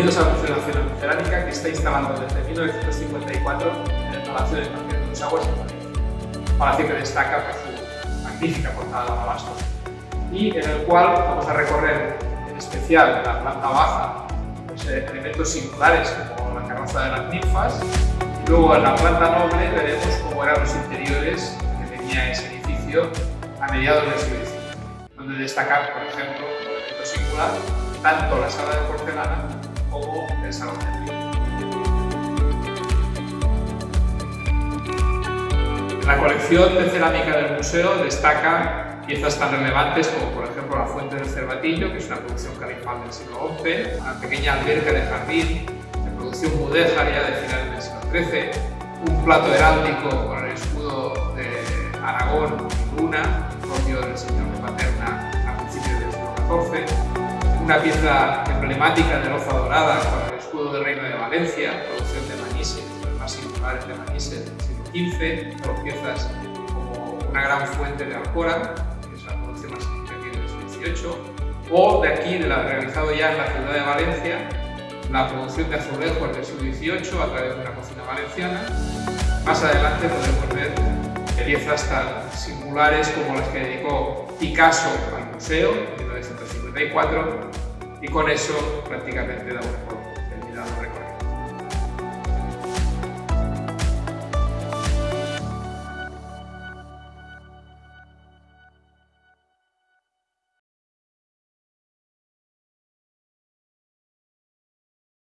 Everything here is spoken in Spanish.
Bienvenidos Museo Nacional de Cerámica que está instalado desde 1954 en el Palacio de Marqués de los Aguas en Madrid. Palacio que destaca por su magnífica portada de alabastro y en el cual vamos a recorrer en especial la planta baja pues, eh, elementos singulares como la carroza de las ninfas y luego en la planta noble veremos cómo eran los interiores que tenía ese edificio a mediados del siglo XIX, donde destacar, por ejemplo, como elemento singular, tanto la sala de porcelana como el En la colección de cerámica del museo destacan piezas tan relevantes como por ejemplo la Fuente del Cervatillo, que es una producción califal del siglo XI, una pequeña alberca de jardín de producción mudéjaria de finales del siglo XIII, un plato heráldico con el escudo de Aragón y Luna, propio del señor de Paterna a principios del siglo XIV, una pieza emblemática de loza con el escudo del Reino de Valencia, producción de Manise, los más singulares de Manise del siglo XV, dos piezas como una gran fuente de Alcora, que es la producción más significativa del siglo XVIII, o de aquí, de la, realizado ya en la ciudad de Valencia, la producción de azulejos del siglo XVIII a través de una cocina valenciana. Más adelante podemos ver piezas tan singulares como las que dedicó Picasso al museo en 1954 y con eso prácticamente damos por terminado el recorrido.